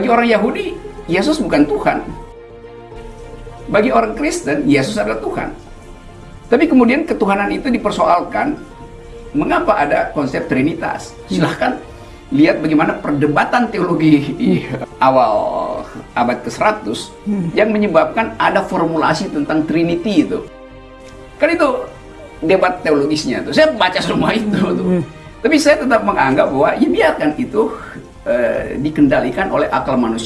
Bagi orang Yahudi, Yesus bukan Tuhan. Bagi orang Kristen, Yesus adalah Tuhan. Tapi kemudian ketuhanan itu dipersoalkan. Mengapa ada konsep Trinitas? Silahkan lihat bagaimana perdebatan teologi awal abad ke-100 yang menyebabkan ada formulasi tentang Trinity itu. Kan itu debat teologisnya tuh. Saya baca semua itu tuh. Tapi saya tetap menganggap bahwa ya biarkan itu dikendalikan oleh akal manusia